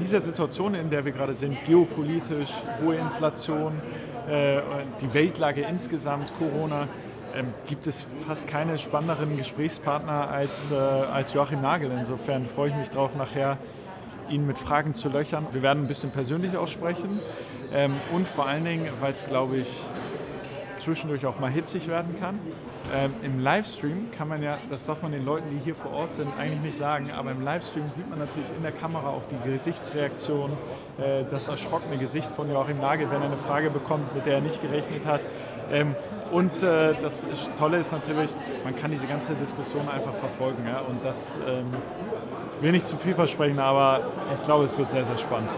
dieser Situation, in der wir gerade sind, geopolitisch, hohe Inflation, äh, die Weltlage insgesamt, Corona, ähm, gibt es fast keine spannenderen Gesprächspartner als, äh, als Joachim Nagel. Insofern freue ich mich darauf, nachher ihn mit Fragen zu löchern. Wir werden ein bisschen persönlich aussprechen ähm, und vor allen Dingen, weil es, glaube ich, zwischendurch auch mal hitzig werden kann. Ähm, Im Livestream kann man ja, das darf man den Leuten, die hier vor Ort sind, eigentlich nicht sagen, aber im Livestream sieht man natürlich in der Kamera auch die Gesichtsreaktion, äh, das erschrockene Gesicht von Joachim Nagel, wenn er eine Frage bekommt, mit der er nicht gerechnet hat. Ähm, und äh, das Tolle ist natürlich, man kann diese ganze Diskussion einfach verfolgen. Ja? Und das ähm, will nicht zu viel versprechen, aber ich glaube, es wird sehr, sehr spannend.